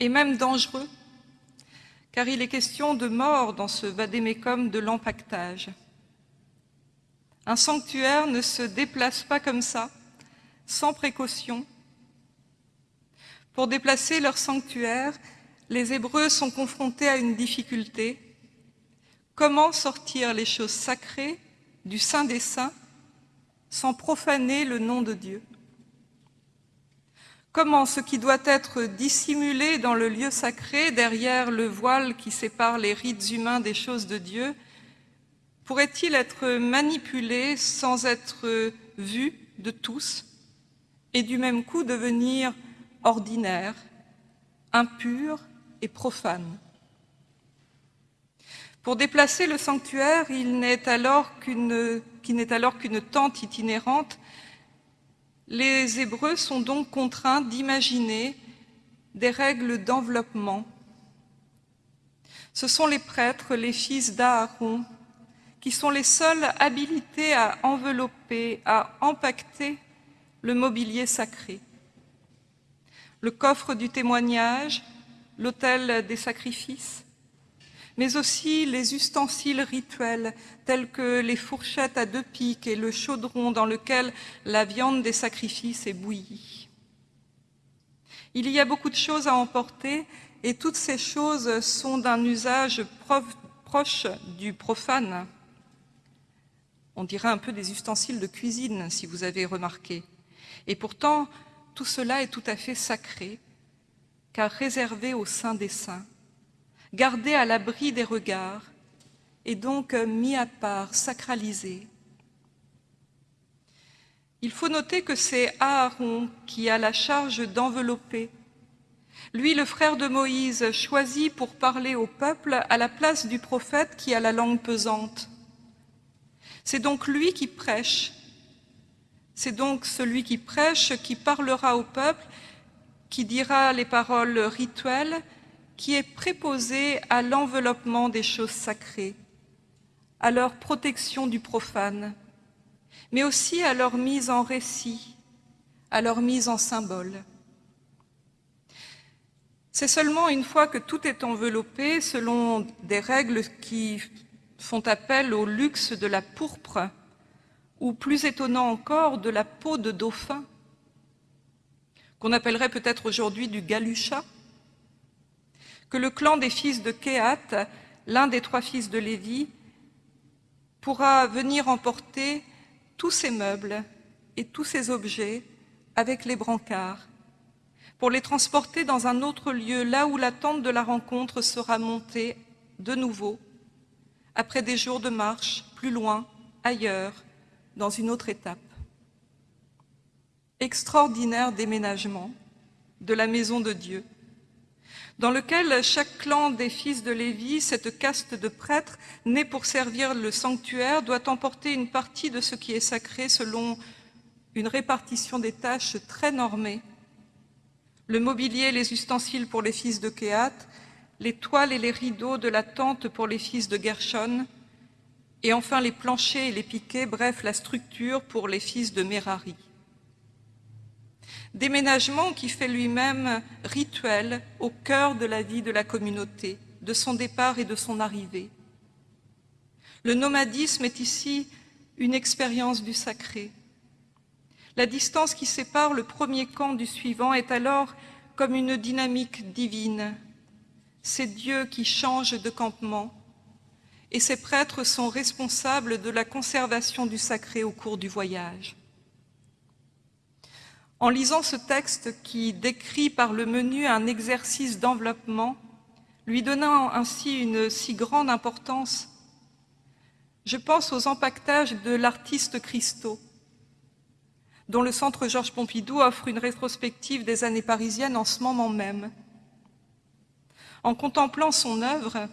et même dangereux, car il est question de mort dans ce vadémécum de l'empaquetage. Un sanctuaire ne se déplace pas comme ça, sans précaution. Pour déplacer leur sanctuaire, les Hébreux sont confrontés à une difficulté. Comment sortir les choses sacrées du Saint des Saints sans profaner le nom de Dieu? Comment ce qui doit être dissimulé dans le lieu sacré, derrière le voile qui sépare les rites humains des choses de Dieu, pourrait-il être manipulé sans être vu de tous et du même coup devenir ordinaire, impur et profane? Pour déplacer le sanctuaire, il n'est alors qu'une tente itinérante les Hébreux sont donc contraints d'imaginer des règles d'enveloppement. Ce sont les prêtres, les fils d'Aaron, qui sont les seuls habilités à envelopper, à empacter le mobilier sacré. Le coffre du témoignage, l'autel des sacrifices, mais aussi les ustensiles rituels tels que les fourchettes à deux pics et le chaudron dans lequel la viande des sacrifices est bouillie. Il y a beaucoup de choses à emporter et toutes ces choses sont d'un usage proche du profane. On dirait un peu des ustensiles de cuisine, si vous avez remarqué. Et pourtant, tout cela est tout à fait sacré, car réservé au sein des saints gardé à l'abri des regards et donc mis à part, sacralisé. Il faut noter que c'est Aaron qui a la charge d'envelopper. Lui, le frère de Moïse, choisi pour parler au peuple à la place du prophète qui a la langue pesante. C'est donc lui qui prêche. C'est donc celui qui prêche qui parlera au peuple, qui dira les paroles rituelles qui est préposé à l'enveloppement des choses sacrées, à leur protection du profane, mais aussi à leur mise en récit, à leur mise en symbole. C'est seulement une fois que tout est enveloppé, selon des règles qui font appel au luxe de la pourpre, ou plus étonnant encore, de la peau de dauphin, qu'on appellerait peut-être aujourd'hui du galucha, que le clan des fils de Kéat, l'un des trois fils de Lévi, pourra venir emporter tous ces meubles et tous ces objets avec les brancards, pour les transporter dans un autre lieu, là où la tente de la rencontre sera montée de nouveau, après des jours de marche, plus loin, ailleurs, dans une autre étape. Extraordinaire déménagement de la maison de Dieu, dans lequel chaque clan des fils de Lévi, cette caste de prêtres, nés pour servir le sanctuaire, doit emporter une partie de ce qui est sacré selon une répartition des tâches très normée. Le mobilier et les ustensiles pour les fils de Kéat, les toiles et les rideaux de la tente pour les fils de Gershon, et enfin les planchers et les piquets, bref, la structure pour les fils de Merari déménagement qui fait lui-même rituel au cœur de la vie de la communauté, de son départ et de son arrivée. Le nomadisme est ici une expérience du sacré. La distance qui sépare le premier camp du suivant est alors comme une dynamique divine. C'est Dieu qui change de campement et ces prêtres sont responsables de la conservation du sacré au cours du voyage. En lisant ce texte qui décrit par le menu un exercice d'enveloppement, lui donnant ainsi une si grande importance, je pense aux empaquetages de l'artiste Christo, dont le Centre Georges Pompidou offre une rétrospective des années parisiennes en ce moment même. En contemplant son œuvre,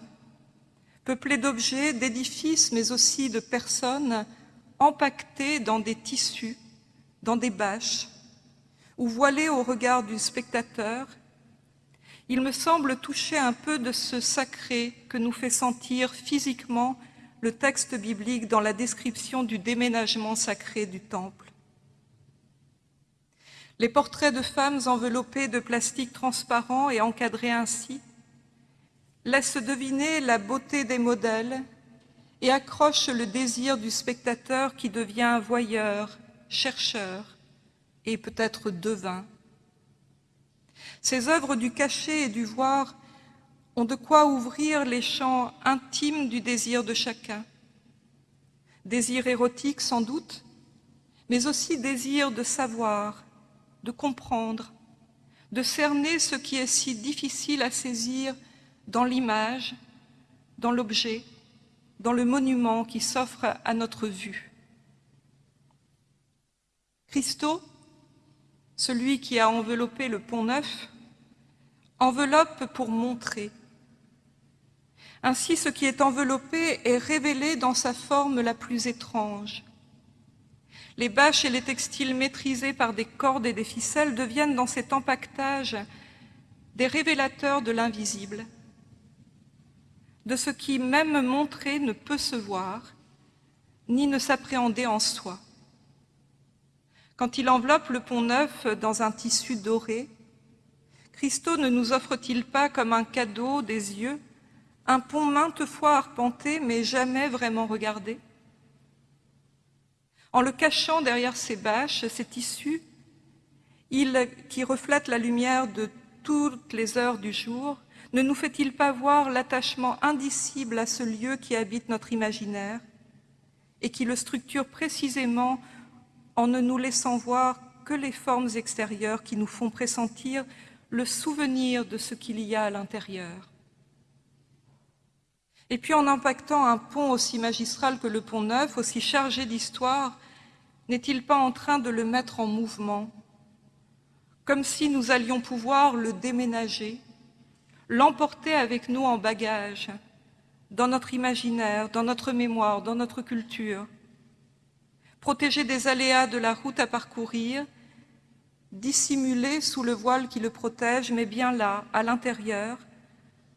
peuplée d'objets, d'édifices, mais aussi de personnes, empaquetées dans des tissus, dans des bâches, ou voilé au regard du spectateur, il me semble toucher un peu de ce sacré que nous fait sentir physiquement le texte biblique dans la description du déménagement sacré du temple. Les portraits de femmes enveloppées de plastique transparent et encadrés ainsi laissent deviner la beauté des modèles et accrochent le désir du spectateur qui devient voyeur, chercheur et peut-être devin. Ces œuvres du cachet et du voir ont de quoi ouvrir les champs intimes du désir de chacun. Désir érotique sans doute, mais aussi désir de savoir, de comprendre, de cerner ce qui est si difficile à saisir dans l'image, dans l'objet, dans le monument qui s'offre à notre vue. Christo, celui qui a enveloppé le pont neuf, enveloppe pour montrer. Ainsi, ce qui est enveloppé est révélé dans sa forme la plus étrange. Les bâches et les textiles maîtrisés par des cordes et des ficelles deviennent dans cet empaquetage des révélateurs de l'invisible, de ce qui, même montré, ne peut se voir, ni ne s'appréhender en soi. Quand il enveloppe le pont neuf dans un tissu doré, Christo ne nous offre-t-il pas comme un cadeau des yeux un pont maintes fois arpenté mais jamais vraiment regardé? En le cachant derrière ces bâches, ces tissus, il qui reflète la lumière de toutes les heures du jour, ne nous fait-il pas voir l'attachement indicible à ce lieu qui habite notre imaginaire et qui le structure précisément en ne nous laissant voir que les formes extérieures qui nous font pressentir le souvenir de ce qu'il y a à l'intérieur. Et puis en impactant un pont aussi magistral que le pont neuf, aussi chargé d'histoire, n'est-il pas en train de le mettre en mouvement Comme si nous allions pouvoir le déménager, l'emporter avec nous en bagage, dans notre imaginaire, dans notre mémoire, dans notre culture, protéger des aléas de la route à parcourir dissimulé sous le voile qui le protège, mais bien là, à l'intérieur,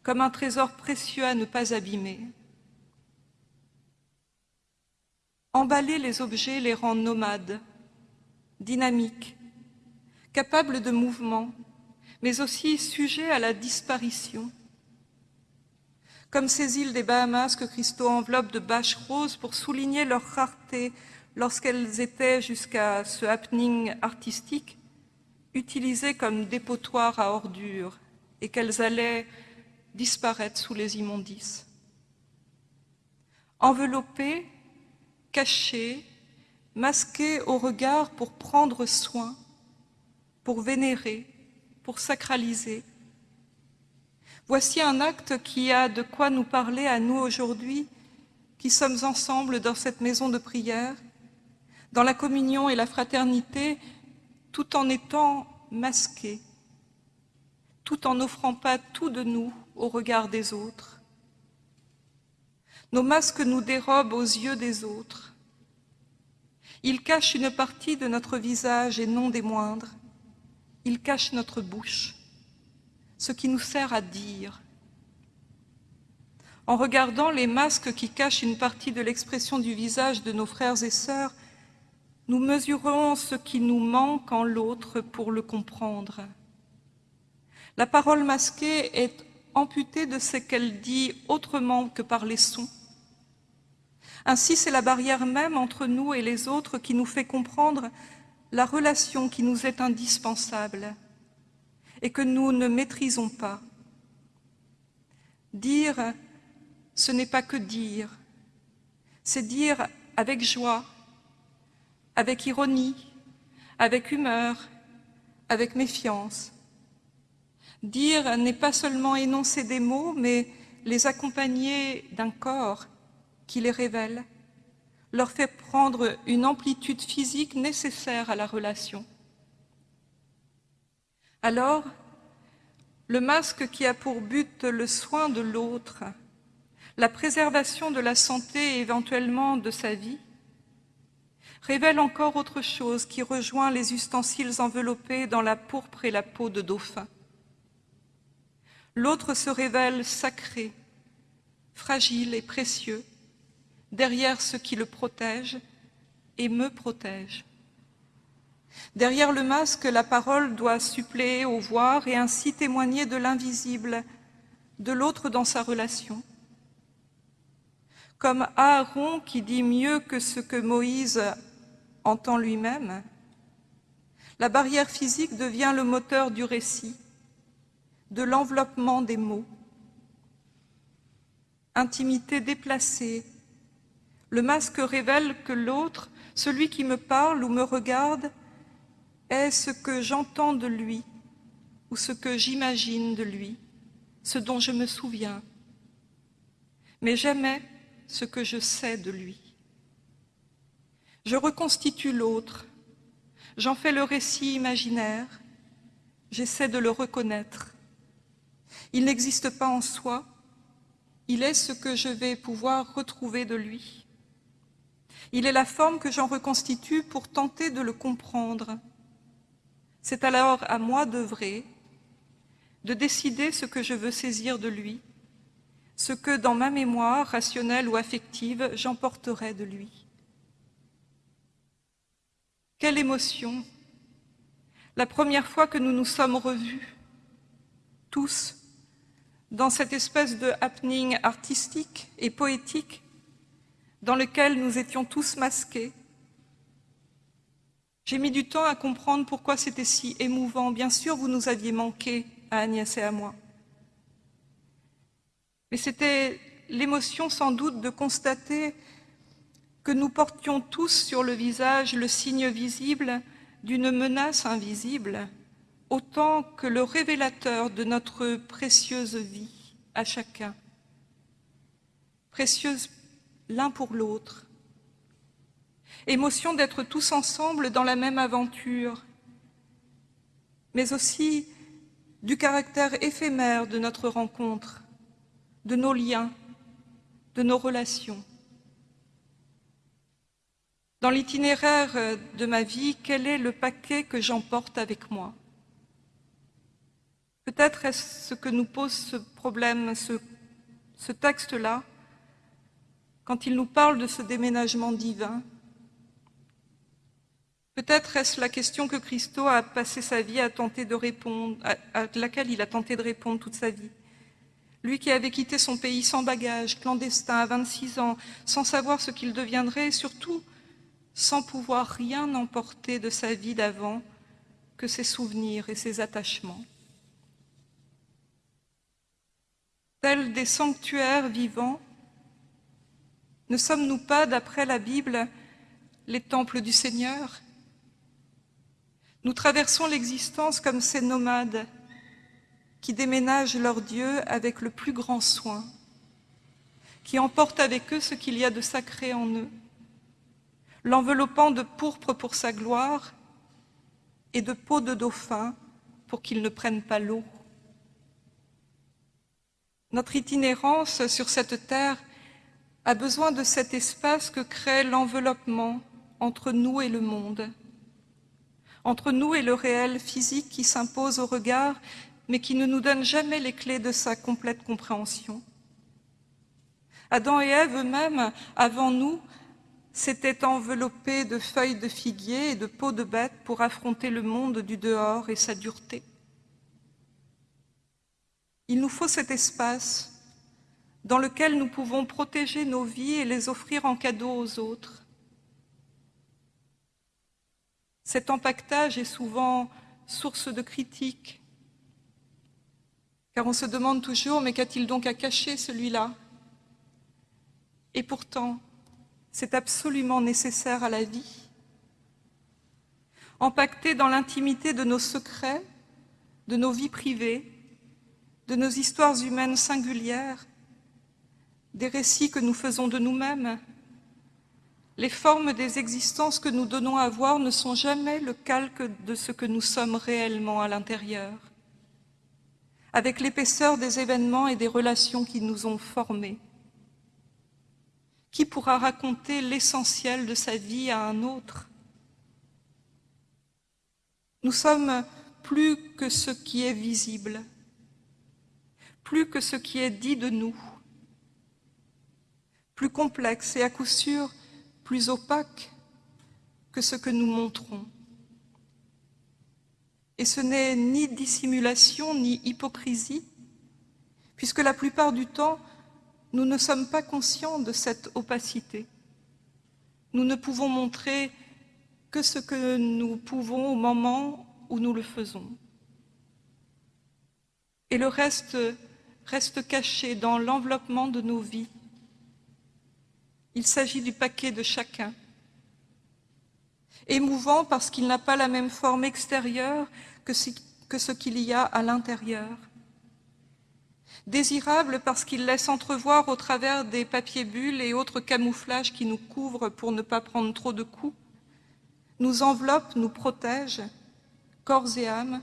comme un trésor précieux à ne pas abîmer. Emballer les objets les rend nomades, dynamiques, capables de mouvement, mais aussi sujets à la disparition. Comme ces îles des Bahamas que Christo enveloppe de bâches roses pour souligner leur rareté lorsqu'elles étaient jusqu'à ce happening artistique, utilisées comme dépotoirs à ordures et qu'elles allaient disparaître sous les immondices. Enveloppées, cachées, masquées au regard pour prendre soin, pour vénérer, pour sacraliser. Voici un acte qui a de quoi nous parler à nous aujourd'hui, qui sommes ensemble dans cette maison de prière, dans la communion et la fraternité, tout en étant masqués, tout en n'offrant pas tout de nous au regard des autres. Nos masques nous dérobent aux yeux des autres. Ils cachent une partie de notre visage et non des moindres. Ils cachent notre bouche, ce qui nous sert à dire. En regardant les masques qui cachent une partie de l'expression du visage de nos frères et sœurs, nous mesurons ce qui nous manque en l'autre pour le comprendre. La parole masquée est amputée de ce qu'elle dit autrement que par les sons. Ainsi, c'est la barrière même entre nous et les autres qui nous fait comprendre la relation qui nous est indispensable et que nous ne maîtrisons pas. Dire, ce n'est pas que dire, c'est dire avec joie, avec ironie, avec humeur, avec méfiance. Dire n'est pas seulement énoncer des mots, mais les accompagner d'un corps qui les révèle, leur fait prendre une amplitude physique nécessaire à la relation. Alors, le masque qui a pour but le soin de l'autre, la préservation de la santé et éventuellement de sa vie, révèle encore autre chose qui rejoint les ustensiles enveloppés dans la pourpre et la peau de dauphin. L'autre se révèle sacré, fragile et précieux, derrière ce qui le protège et me protège. Derrière le masque, la parole doit suppléer au voir et ainsi témoigner de l'invisible, de l'autre dans sa relation. Comme Aaron qui dit mieux que ce que Moïse entend lui-même, la barrière physique devient le moteur du récit, de l'enveloppement des mots. Intimité déplacée, le masque révèle que l'autre, celui qui me parle ou me regarde, est ce que j'entends de lui ou ce que j'imagine de lui, ce dont je me souviens, mais jamais ce que je sais de lui. Je reconstitue l'autre, j'en fais le récit imaginaire, j'essaie de le reconnaître. Il n'existe pas en soi, il est ce que je vais pouvoir retrouver de lui. Il est la forme que j'en reconstitue pour tenter de le comprendre. C'est alors à moi d'œuvrer, de décider ce que je veux saisir de lui, ce que dans ma mémoire rationnelle ou affective j'emporterai de lui. Quelle émotion La première fois que nous nous sommes revus, tous, dans cette espèce de happening artistique et poétique dans lequel nous étions tous masqués. J'ai mis du temps à comprendre pourquoi c'était si émouvant. Bien sûr, vous nous aviez manqué à Agnès et à moi. Mais c'était l'émotion sans doute de constater que nous portions tous sur le visage le signe visible d'une menace invisible, autant que le révélateur de notre précieuse vie à chacun. Précieuse l'un pour l'autre. Émotion d'être tous ensemble dans la même aventure, mais aussi du caractère éphémère de notre rencontre, de nos liens, de nos relations. Dans l'itinéraire de ma vie, quel est le paquet que j'emporte avec moi? Peut-être est-ce ce que nous pose ce problème, ce, ce texte-là, quand il nous parle de ce déménagement divin? Peut-être est-ce la question que Christo a passé sa vie à tenter de répondre, à, laquelle il a tenté de répondre toute sa vie? Lui qui avait quitté son pays sans bagage, clandestin, à 26 ans, sans savoir ce qu'il deviendrait, et surtout sans pouvoir rien emporter de sa vie d'avant que ses souvenirs et ses attachements. Tels des sanctuaires vivants, ne sommes-nous pas, d'après la Bible, les temples du Seigneur? Nous traversons l'existence comme ces nomades qui déménagent leur Dieu avec le plus grand soin, qui emportent avec eux ce qu'il y a de sacré en eux, l'enveloppant de pourpre pour sa gloire et de peau de dauphin pour qu'ils ne prennent pas l'eau. Notre itinérance sur cette terre a besoin de cet espace que crée l'enveloppement entre nous et le monde, entre nous et le réel physique qui s'impose au regard, mais qui ne nous donne jamais les clés de sa complète compréhension. Adam et Ève eux-mêmes, avant nous, s'étaient enveloppés de feuilles de figuier et de peaux de bête pour affronter le monde du dehors et sa dureté. Il nous faut cet espace dans lequel nous pouvons protéger nos vies et les offrir en cadeau aux autres. Cet empaquetage est souvent source de critiques, car on se demande toujours, mais qu'a-t-il donc à cacher celui-là? Et pourtant, c'est absolument nécessaire à la vie. Empaqueté dans l'intimité de nos secrets, de nos vies privées, de nos histoires humaines singulières, des récits que nous faisons de nous-mêmes. Les formes des existences que nous donnons à voir ne sont jamais le calque de ce que nous sommes réellement à l'intérieur. Avec l'épaisseur des événements et des relations qui nous ont formés. Qui pourra raconter l'essentiel de sa vie à un autre? Nous sommes plus que ce qui est visible, plus que ce qui est dit de nous, plus complexe et à coup sûr plus opaque que ce que nous montrons. Et ce n'est ni dissimulation ni hypocrisie, puisque la plupart du temps, nous ne sommes pas conscients de cette opacité. Nous ne pouvons montrer que ce que nous pouvons au moment où nous le faisons. Et le reste reste caché dans l'enveloppement de nos vies. Il s'agit du paquet de chacun. Émouvant parce qu'il n'a pas la même forme extérieure que ce qu'il y a à l'intérieur. Désirable parce qu'il laisse entrevoir au travers des papiers bulles et autres camouflages qui nous couvrent pour ne pas prendre trop de coups, nous enveloppe, nous protège, corps et âme,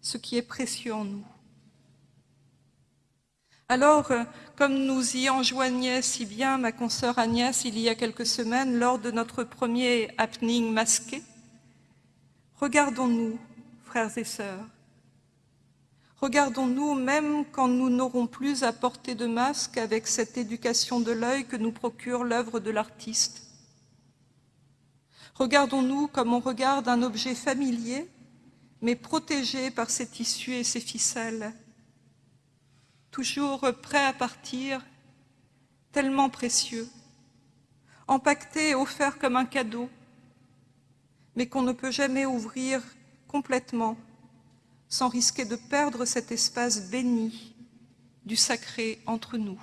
ce qui est précieux en nous. Alors, euh, comme nous y enjoignait si bien ma consoeur Agnès il y a quelques semaines lors de notre premier happening masqué, regardons-nous, frères et sœurs, regardons-nous même quand nous n'aurons plus à porter de masque avec cette éducation de l'œil que nous procure l'œuvre de l'artiste. Regardons-nous comme on regarde un objet familier, mais protégé par ses tissus et ses ficelles, toujours prêt à partir, tellement précieux, empaqueté et offert comme un cadeau, mais qu'on ne peut jamais ouvrir complètement sans risquer de perdre cet espace béni du sacré entre nous.